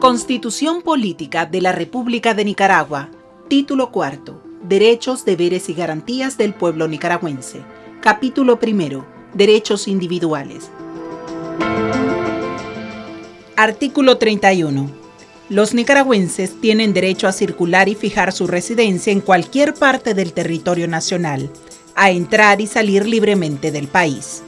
Constitución Política de la República de Nicaragua. Título cuarto. Derechos, deberes y garantías del pueblo nicaragüense. Capítulo primero. Derechos individuales. Artículo 31. Los nicaragüenses tienen derecho a circular y fijar su residencia en cualquier parte del territorio nacional, a entrar y salir libremente del país.